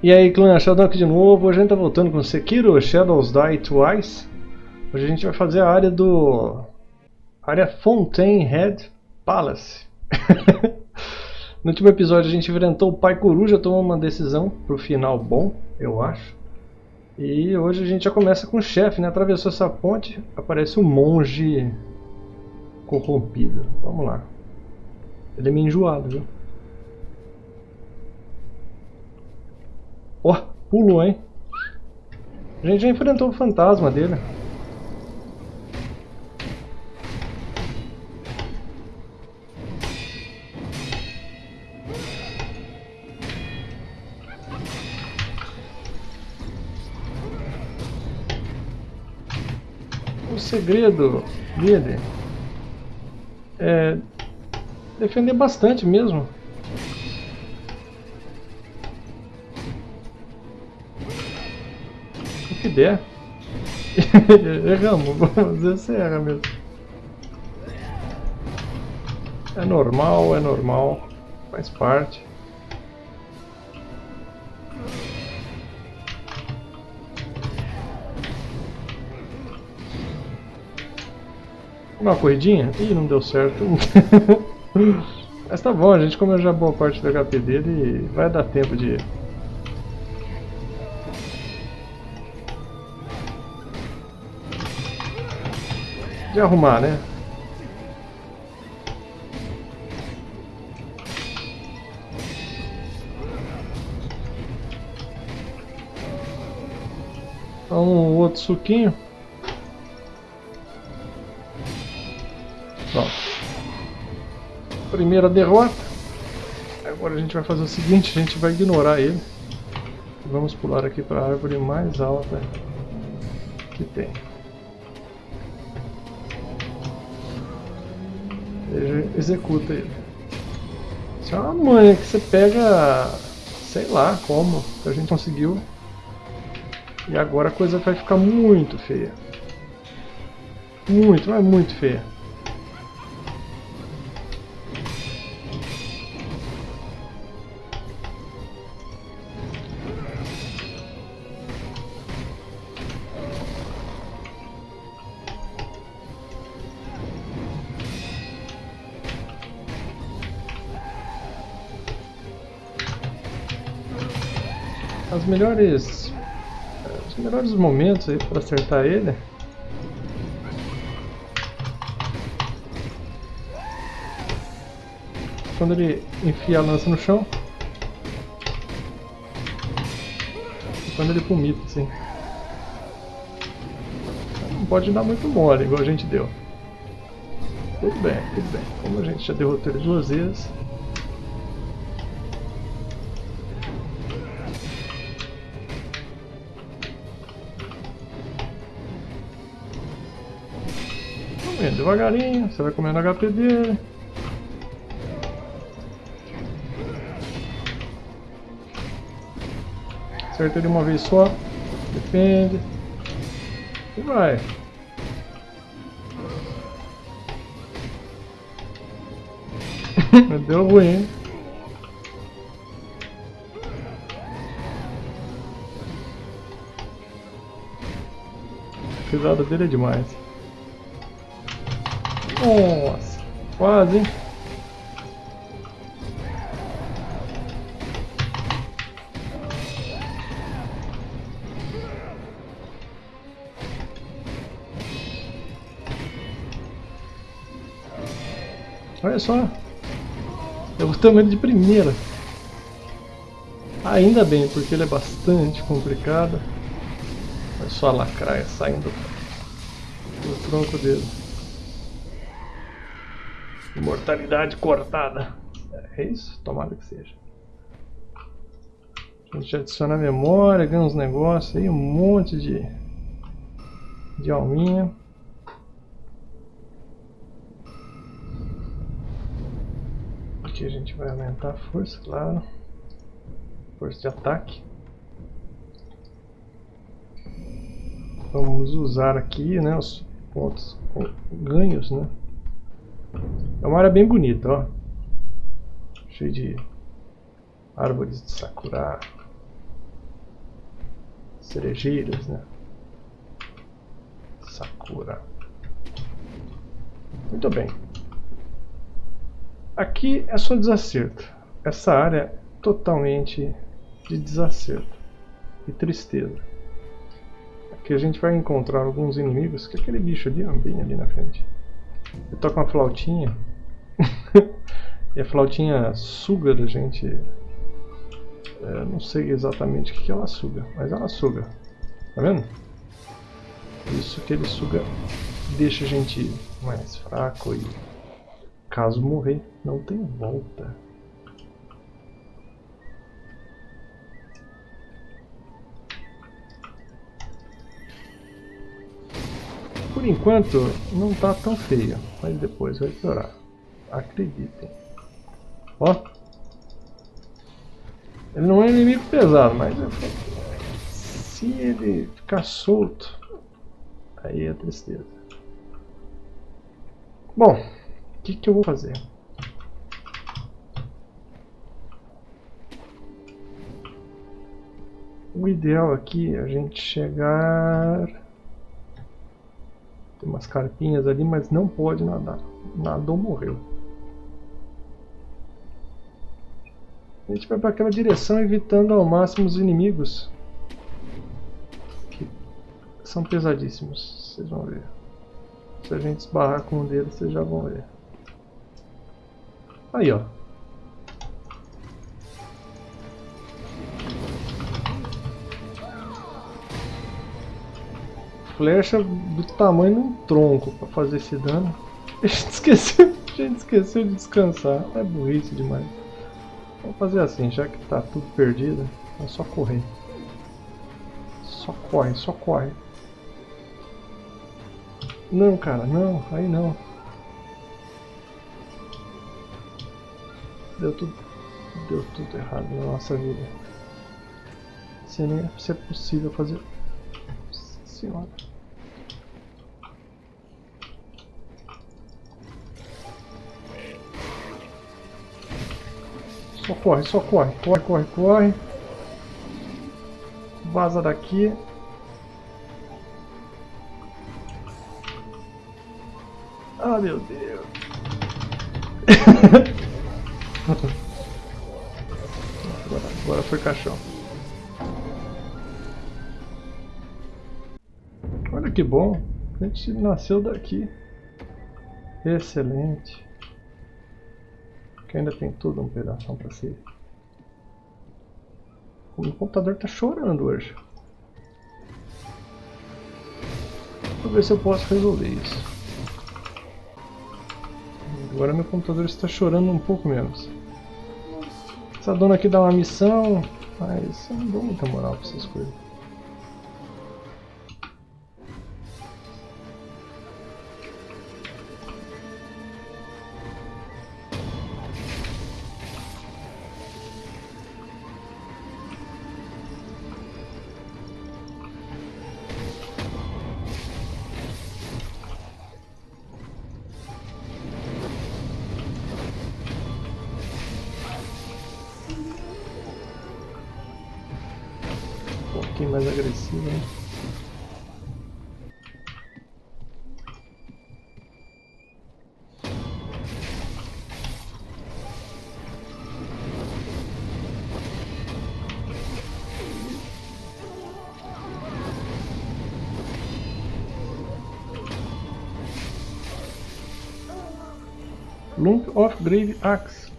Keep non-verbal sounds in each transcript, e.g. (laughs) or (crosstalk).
E aí clã, Shadow aqui de novo, hoje a gente tá voltando com Sekiro Shadows Die Twice. Hoje a gente vai fazer a área do... área Fontaine Head Palace. (laughs) No último episódio a gente enfrentou o Pai Coruja, tomou uma decisão pro final bom, eu acho. E hoje a gente já começa com o chefe, né? Atravessou essa ponte, aparece um monge corrompido. Vamos lá. Ele é meio enjoado, viu? Ó, oh, pulou, hein? A gente já enfrentou o fantasma dele. O segredo dele é defender bastante mesmo. Der. (laughs) Erramos, vamos dizer se erra mesmo. É normal, é normal, faz parte. Uma corridinha? Ih, não deu certo. (laughs) Mas tá bom, a gente comeu já boa parte do HP dele vai dar tempo de de arrumar, né? Um outro suquinho. Pronto. Primeira derrota. Agora a gente vai fazer o seguinte, a gente vai ignorar ele. Vamos pular aqui para a árvore mais alta que tem. Executa ele. Isso é uma manha que você pega, sei lá como, que a gente conseguiu. E agora a coisa vai ficar muito feia. Muito, mas muito feia. Melhores os melhores momentos aí para acertar ele. Quando ele enfia a lança no chão. E quando ele vomita assim. Não pode dar muito mole igual a gente deu. Tudo bem, tudo bem. Como a gente já derrotou ele duas vezes devagarinho, você vai comendo HP dele. Acerta ele uma vez só, depende. E vai. (laughs) Deu ruim, hein? A dele é demais. Nossa, quase, hein? Olha só. Eu tamanho ele de primeira. Ainda bem, porque ele é bastante complicado. Olha só a lacraia saindo do tronco dele. Imortalidade cortada. É isso? Tomara que seja. A gente adiciona a memória, ganha uns negócios aí, um monte de, de alminha. Aqui a gente vai aumentar a força, claro. Força de ataque. Vamos usar aqui né, os pontos ganhos, né? É uma área bem bonita, ó. Cheio de árvores de sakura. cerejeiras, né? Sakura. Muito bem. Aqui é só desacerto. Essa área é totalmente de desacerto e tristeza. Aqui a gente vai encontrar alguns inimigos, que é aquele bicho ali, bem ali na frente. Ele toca uma flautinha. (laughs) e a flautinha suga da gente. É, não sei exatamente o que ela suga, mas ela suga. Tá vendo? Isso que ele suga deixa a gente mais fraco e caso morrer não tem volta. Por enquanto não tá tão feio, mas depois vai piorar. Acreditem. Ó. Ele não é inimigo pesado, mas se ele ficar solto, aí é tristeza. Bom, o que, que eu vou fazer? O ideal aqui é a gente chegar tem umas carpinhas ali, mas não pode nadar. Nadou, morreu. A gente vai para aquela direção, evitando ao máximo os inimigos. Que são pesadíssimos, vocês vão ver. Se a gente esbarrar com um deles, vocês já vão ver. Aí, ó. Flecha do tamanho de um tronco para fazer esse dano. (laughs) A gente esqueceu, a gente esqueceu de descansar. É burrice demais. Vamos fazer assim, já que tá tudo perdido, é só correr. Só corre, só corre. Não, cara, não, aí não. Deu tudo, deu tudo errado na nossa vida. Se nem é, é possível fazer. Senhora. Só corre, só corre. Corre, corre, corre. Vaza daqui. Ah, meu Deus. (laughs) agora, agora foi caixão. Que bom. A gente nasceu daqui. Excelente. Que ainda tem tudo um pedaço para si. O meu computador está chorando hoje. Vou ver se eu posso resolver isso. Agora meu computador está chorando um pouco menos. Essa dona aqui dá uma missão, mas eu não dou muita moral para essas coisas. Lump of Grave Axe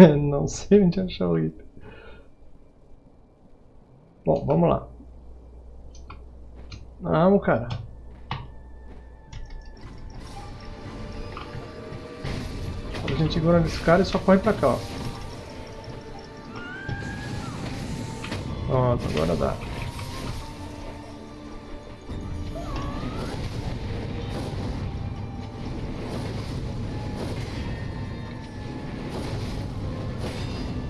(laughs) não sei onde achar o item. Bom, vamos lá. Vamos, cara. Gente segura nesse cara e só corre pra cá, ó. Pronto, agora dá.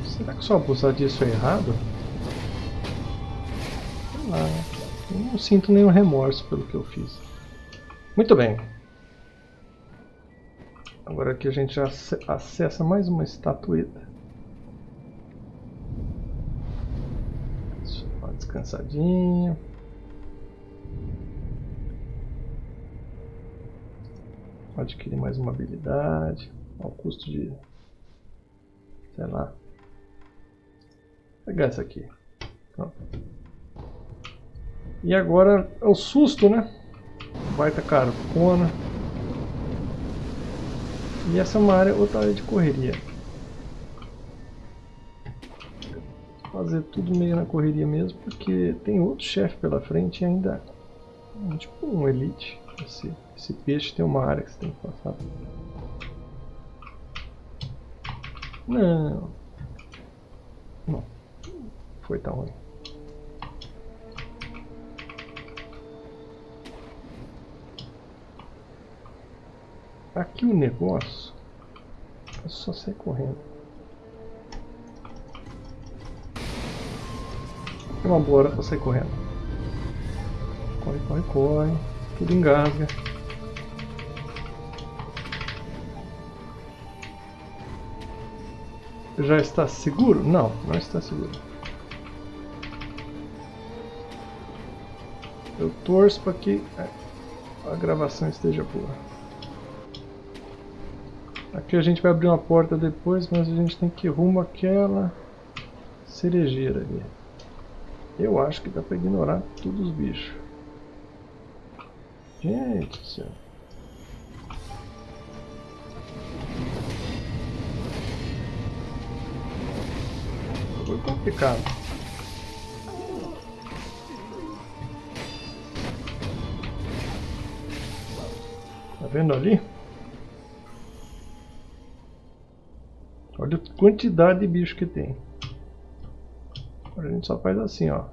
Será que só abusar disso é errado? Sei lá. Eu não sinto nenhum remorso pelo que eu fiz. Muito bem. Agora aqui a gente acessa mais uma estatueta. Uma descansadinha. Adquirir mais uma habilidade. Ao custo de... Sei lá. Vou pegar essa aqui. Pronto. E agora é o susto, né? Baita carcona. E essa é uma área, outra área de correria. Fazer tudo meio na correria mesmo, porque tem outro chefe pela frente e ainda é tipo um elite. Esse, esse peixe tem uma área que você tem que passar. Não. Não. Foi tão ruim. Aqui o negócio é só sair correndo. É uma boa hora pra sair correndo. Corre, corre, corre. Tudo engasga. Já está seguro? Não, não está seguro. Eu torço para que a gravação esteja boa. Aqui a gente vai abrir uma porta depois, mas a gente tem que ir rumo àquela cerejeira ali. Eu acho que dá pra ignorar todos os bichos. Gente do céu. Foi complicado. Tá vendo ali? Quantidade de bicho que tem. Agora a gente só faz assim, ó.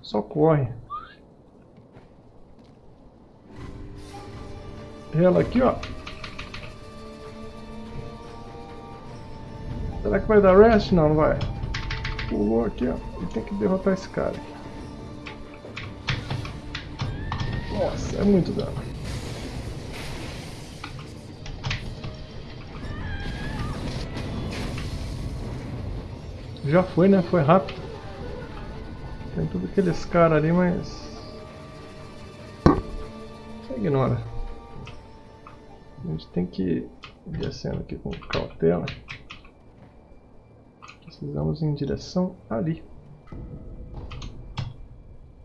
Só corre. Ela aqui, ó. Será que vai dar rest? Não, não vai. Pulou aqui, ó. E tem que derrotar esse cara. Nossa, é muito dano. Já foi, né? Foi rápido. Tem tudo aqueles caras ali, mas... Você ignora. A gente tem que ir descendo aqui com cautela. Precisamos ir em direção ali.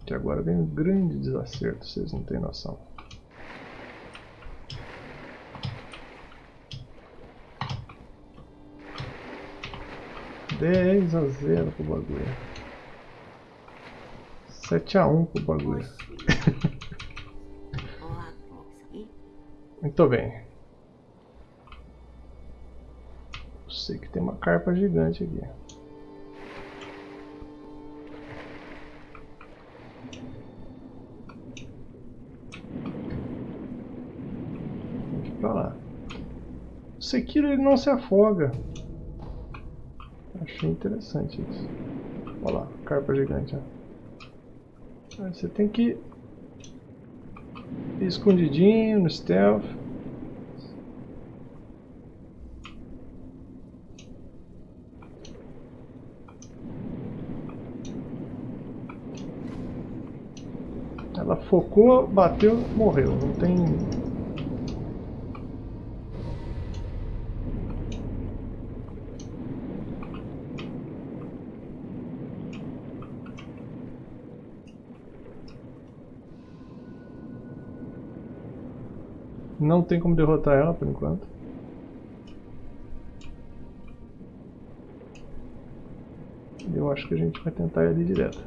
Que agora vem um grande desacerto, vocês não têm noção. 10 a 0 pro bagulho. 7 a 1 pro bagulho. Muito (laughs) bem. Sei que tem uma carpa gigante aqui. Vamos pra lá. O Sekiro ele não se afoga. Interessante isso. Olha lá, carpa gigante. Ó. Aí você tem que ir escondidinho no stealth. Ela focou, bateu, morreu. Não tem Não tem como derrotar ela por enquanto. Eu acho que a gente vai tentar ir ali direto.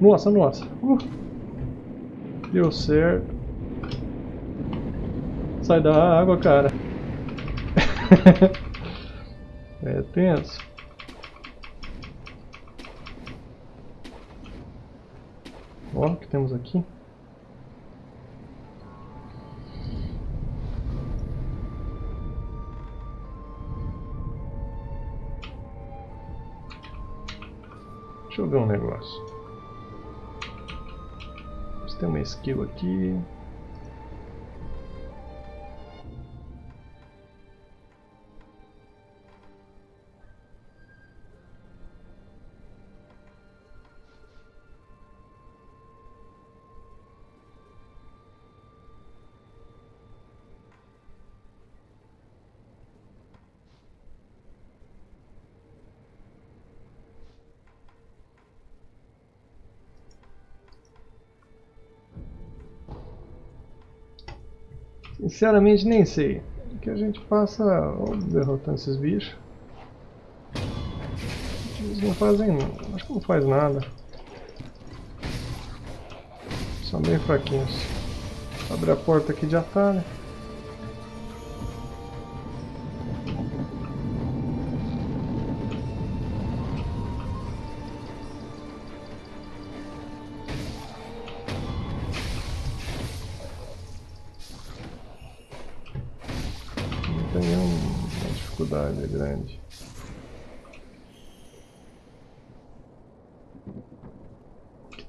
Nossa, nossa. Uh. Deu certo. Sai da água, cara. (laughs) é tenso. Ó, o que temos aqui? Ver um negócio. Tem uma skill aqui. Sinceramente nem sei. Que a gente passa derrotando esses bichos. Eles não fazem. Acho que não faz nada. São bem fraquinhos. Abre a porta aqui de atalho.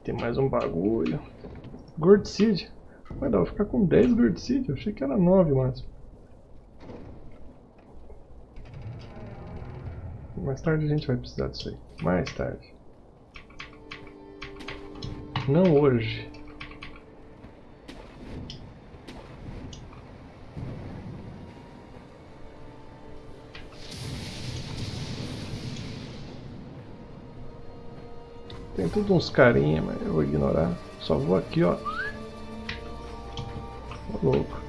Tem mais um bagulho. Gourd Seed. Vai dar, vou ficar com 10 Gourd Seed. Eu achei que era 9 máximo. Mais tarde a gente vai precisar disso aí. Mais tarde. Não hoje. Tudo uns carinha, mas eu vou ignorar. Só vou aqui, ó. Ô, louco.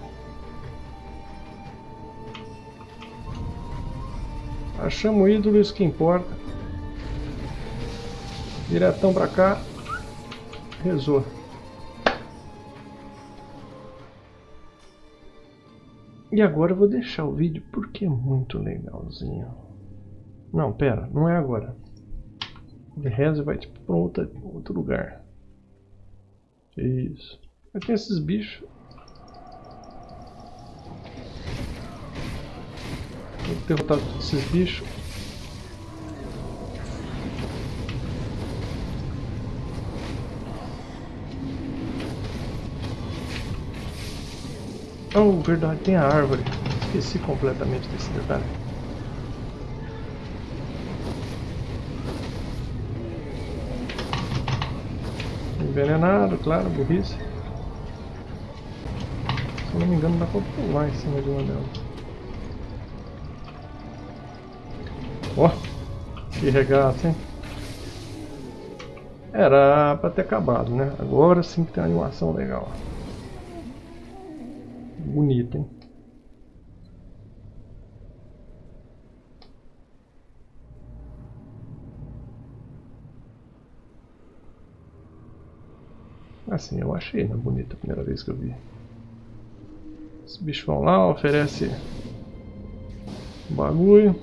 Achamos ídolo, isso que importa. Diretão pra cá. Rezou. E agora eu vou deixar o vídeo porque é muito legalzinho. Não, pera, não é agora. Ele reza vai tipo, para outro, outro lugar. Isso. Mas tem esses bichos. Vou derrotar esses bichos. Oh, verdade, tem a árvore. Esqueci completamente desse detalhe. Envenenado, claro, burrice. Se não me engano, dá pra pular em cima de uma delas. Ó, oh, que regaço, hein? Era pra ter acabado, né? Agora sim que tem uma animação legal. Bonita, hein? Assim, eu achei, né? Bonita a primeira vez que eu vi. Os bichos vão lá, oferece um bagulho.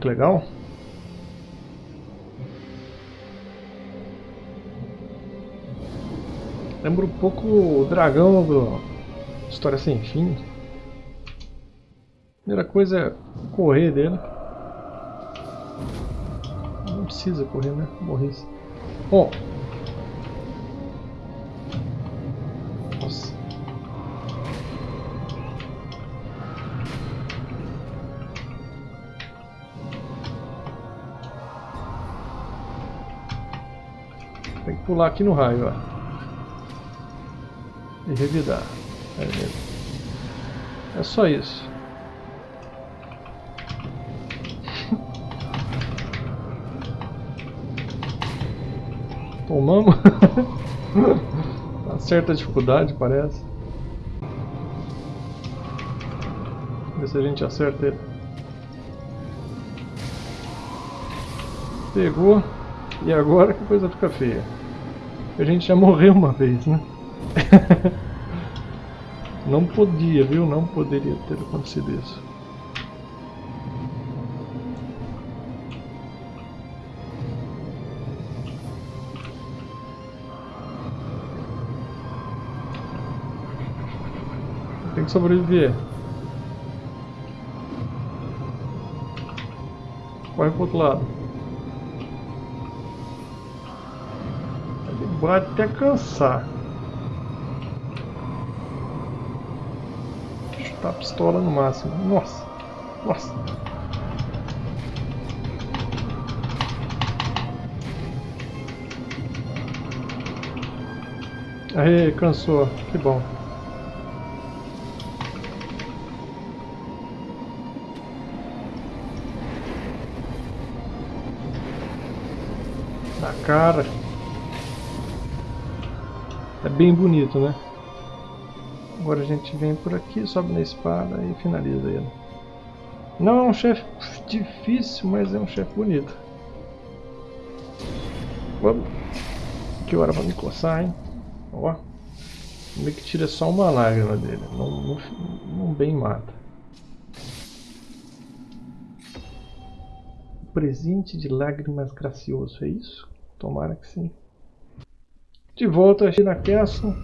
Que legal. Lembra um pouco o dragão do História Sem Fim. Primeira coisa é correr dele. Não precisa correr, né? Morresse. Bom. Nossa. Tem que pular aqui no raio, ó e revidar. É só isso. (laughs) Tomamos. Uma (laughs) certa dificuldade, parece. Ver se a gente acerta ele. Pegou. E agora que coisa fica feia. A gente já morreu uma vez, né? (laughs) Não podia, viu? Não poderia ter acontecido isso. Tem que sobreviver. Corre pro outro lado. Ele bate até cansar. A pistola no máximo. Nossa! Nossa! Aí, cansou. Que bom. Na cara. É bem bonito, né? Agora a gente vem por aqui, sobe na espada e finaliza ele. Não é um chefe difícil, mas é um chefe bonito. Vamos. Que hora pra me coçar, hein? Ó. Meio que tira só uma lágrima dele. Não, não, não bem mata. Presente de lágrimas gracioso, é isso? Tomara que sim. De volta aqui na castle.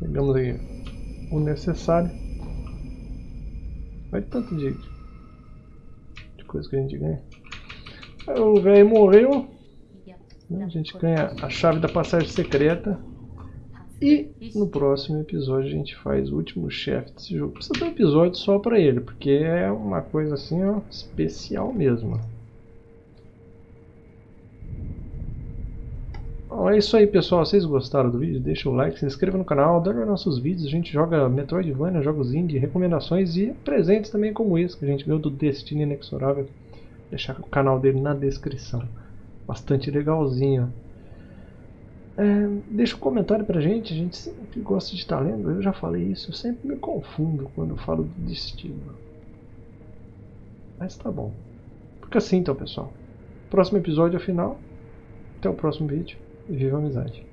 Pegamos aí o necessário. Olha tanto de, de coisa que a gente ganha. O velho morreu. A gente ganha a chave da passagem secreta. E no próximo episódio a gente faz o último chefe desse jogo. Precisa ter um episódio só pra ele, porque é uma coisa assim, ó, especial mesmo. Bom, é isso aí pessoal, vocês gostaram do vídeo? Deixa o like, se inscreva no canal, adora nossos vídeos, a gente joga Metroidvania, jogos indie, recomendações e presentes também como esse que a gente ganhou do Destino Inexorável. Vou deixar o canal dele na descrição. Bastante legalzinho. É, deixa um comentário pra gente, a gente sempre gosta de estar lendo, eu já falei isso, eu sempre me confundo quando falo do destino. Mas tá bom. Fica assim então pessoal. Próximo episódio é o final. Até o próximo vídeo e viva a amizade.